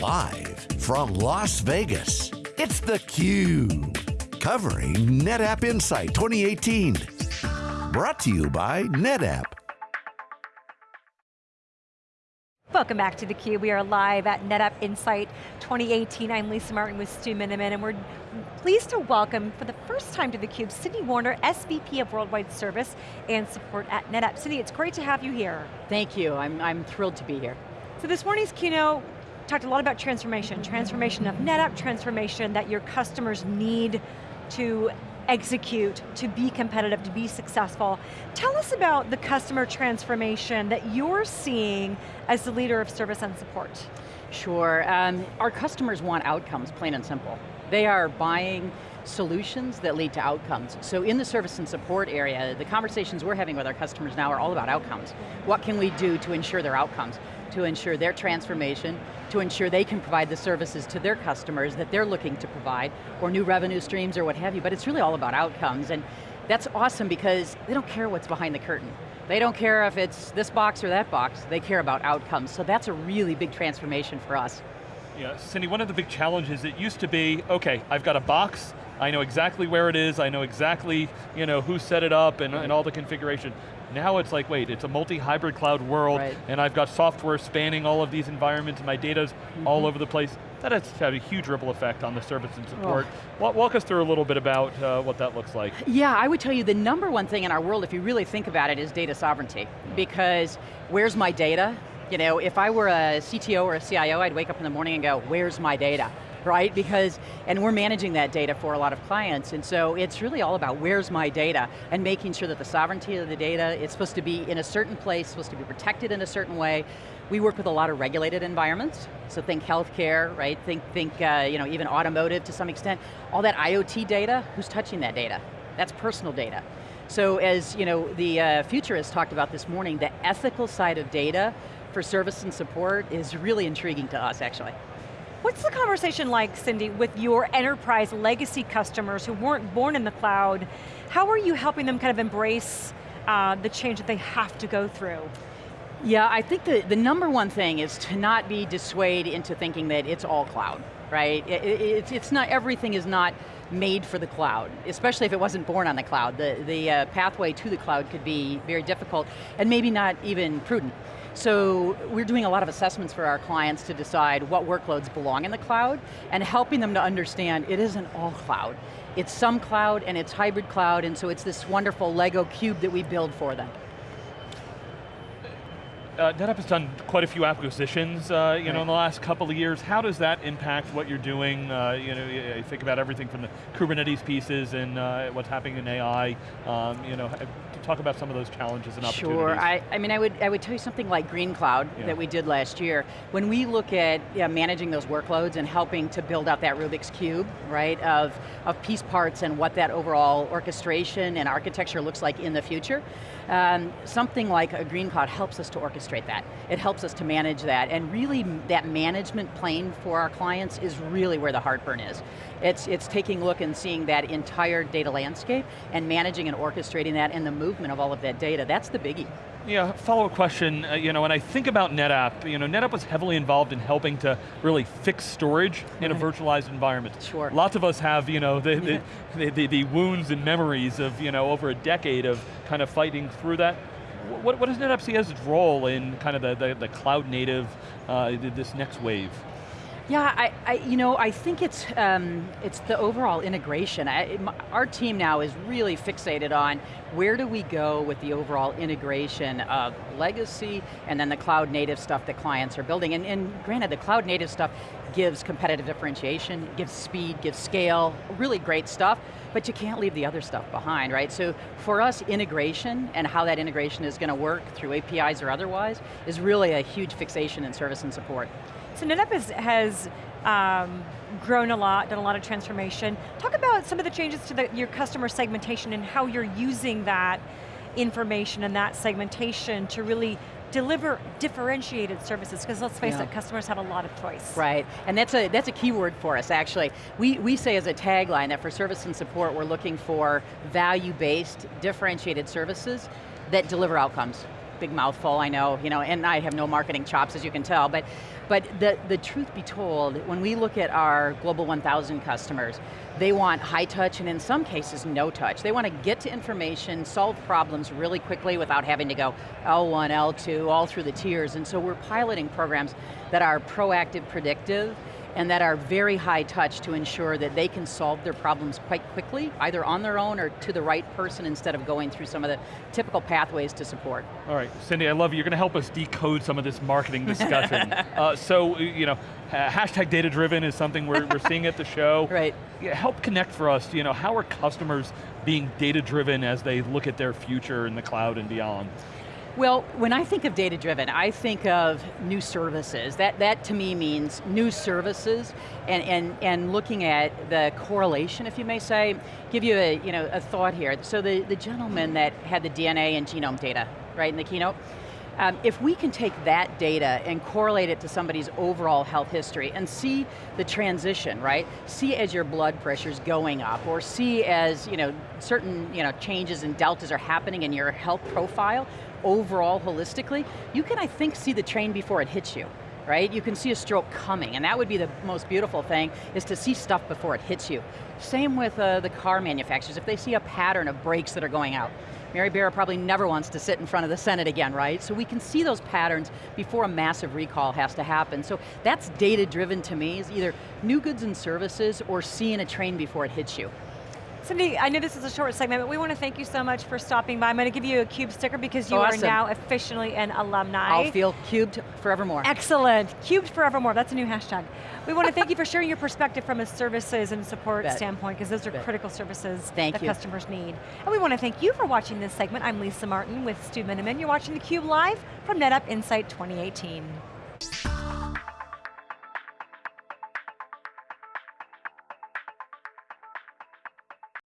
Live from Las Vegas, it's theCUBE. Covering NetApp Insight 2018. Brought to you by NetApp. Welcome back to theCUBE. We are live at NetApp Insight 2018. I'm Lisa Martin with Stu Miniman, and we're pleased to welcome, for the first time to theCUBE, Cindy Warner, SVP of Worldwide Service and Support at NetApp. Cindy, it's great to have you here. Thank you, I'm, I'm thrilled to be here. So this morning's keynote talked a lot about transformation, transformation of NetApp, transformation that your customers need to execute, to be competitive, to be successful. Tell us about the customer transformation that you're seeing as the leader of service and support. Sure, um, our customers want outcomes, plain and simple. They are buying solutions that lead to outcomes. So in the service and support area, the conversations we're having with our customers now are all about outcomes. What can we do to ensure their outcomes? To ensure their transformation, to ensure they can provide the services to their customers that they're looking to provide, or new revenue streams or what have you, but it's really all about outcomes. And that's awesome because they don't care what's behind the curtain. They don't care if it's this box or that box, they care about outcomes. So that's a really big transformation for us. Yeah, Cindy, one of the big challenges, it used to be, okay, I've got a box, I know exactly where it is, I know exactly you know, who set it up and, and all the configuration. Now it's like, wait, it's a multi-hybrid cloud world, right. and I've got software spanning all of these environments, and my data's mm -hmm. all over the place. That has had a huge ripple effect on the service and support. Oh. Walk us through a little bit about uh, what that looks like. Yeah, I would tell you the number one thing in our world, if you really think about it, is data sovereignty. Because where's my data? You know, if I were a CTO or a CIO, I'd wake up in the morning and go, where's my data? Right? Because, and we're managing that data for a lot of clients, and so it's really all about where's my data, and making sure that the sovereignty of the data, it's supposed to be in a certain place, supposed to be protected in a certain way. We work with a lot of regulated environments, so think healthcare, right? Think, think uh, you know, even automotive to some extent. All that IoT data, who's touching that data? That's personal data. So as you know, the uh, futurists talked about this morning, the ethical side of data for service and support is really intriguing to us, actually. What's the conversation like, Cindy, with your enterprise legacy customers who weren't born in the cloud? How are you helping them kind of embrace uh, the change that they have to go through? Yeah, I think the, the number one thing is to not be dissuaded into thinking that it's all cloud, right? It, it, it's, it's not, everything is not made for the cloud, especially if it wasn't born on the cloud. The, the uh, pathway to the cloud could be very difficult and maybe not even prudent. So we're doing a lot of assessments for our clients to decide what workloads belong in the cloud and helping them to understand it isn't all cloud. It's some cloud and it's hybrid cloud and so it's this wonderful Lego cube that we build for them uh, NetApp has done quite a few acquisitions, uh, you right. know, in the last couple of years. How does that impact what you're doing? Uh, you know, you think about everything from the Kubernetes pieces and uh, what's happening in AI. Um, you know, talk about some of those challenges and opportunities. Sure, I, I mean, I would, I would tell you something like Greenqloud yeah. that we did last year. When we look at yeah, managing those workloads and helping to build out that Rubik's Cube, right, of, of piece parts and what that overall orchestration and architecture looks like in the future, um, something like a Greenqloud helps us to orchestrate that. It helps us to manage that, and really that management plane for our clients is really where the heartburn is. It's, it's taking a look and seeing that entire data landscape and managing and orchestrating that and the movement of all of that data. That's the biggie. Yeah, follow-up question, uh, you know, when I think about NetApp, you know, NetApp was heavily involved in helping to really fix storage in a virtualized environment. Sure. Lots of us have, you know, the, yeah. the, the, the, wounds and memories of, you know, over a decade of kind of fighting through that. What, what does NetApp see as its role in kind of the, the, the cloud native, uh, this next wave? Yeah, I, I, you know, I think it's um, it's the overall integration. I, our team now is really fixated on where do we go with the overall integration of legacy and then the cloud native stuff that clients are building. And, and granted, the cloud native stuff gives competitive differentiation, gives speed, gives scale, really great stuff, but you can't leave the other stuff behind, right? So for us, integration and how that integration is going to work through APIs or otherwise is really a huge fixation in service and support. So NetApp has, has um, grown a lot, done a lot of transformation. Talk about some of the changes to the, your customer segmentation and how you're using that information and that segmentation to really deliver differentiated services, because let's face yeah. it, customers have a lot of choice. Right, and that's a, that's a key word for us actually. We, we say as a tagline that for service and support, we're looking for value-based, differentiated services that deliver outcomes big mouthful, I know, you know, and I have no marketing chops as you can tell, but, but the, the truth be told, when we look at our Global 1000 customers, they want high touch and in some cases no touch. They want to get to information, solve problems really quickly without having to go L1, L2, all through the tiers, and so we're piloting programs that are proactive, predictive, and that are very high touch to ensure that they can solve their problems quite quickly, either on their own or to the right person instead of going through some of the typical pathways to support. All right, Cindy, I love you. You're going to help us decode some of this marketing discussion. uh, so, you know, hashtag data driven is something we're, we're seeing at the show. Right. Yeah, help connect for us, you know, how are customers being data driven as they look at their future in the cloud and beyond? Well, when I think of data-driven, I think of new services. That, that to me means new services and, and, and looking at the correlation, if you may say. Give you a, you know, a thought here. So the, the gentleman that had the DNA and genome data, right, in the keynote, um, if we can take that data and correlate it to somebody's overall health history and see the transition, right? See as your blood pressure's going up or see as you know, certain you know, changes and deltas are happening in your health profile, overall holistically, you can, I think, see the train before it hits you right? You can see a stroke coming, and that would be the most beautiful thing, is to see stuff before it hits you. Same with uh, the car manufacturers, if they see a pattern of brakes that are going out. Mary Barra probably never wants to sit in front of the Senate again, right? So we can see those patterns before a massive recall has to happen. So that's data driven to me, is either new goods and services or seeing a train before it hits you. Cindy, I know this is a short segment, but we want to thank you so much for stopping by. I'm going to give you a CUBE sticker because you awesome. are now officially an alumni. I'll feel cubed forevermore. Excellent, cubed forevermore, that's a new hashtag. We want to thank you for sharing your perspective from a services and support Bet. standpoint, because those are Bet. critical services thank that you. customers need. And we want to thank you for watching this segment. I'm Lisa Martin with Stu Miniman. You're watching theCUBE live from NetApp Insight 2018.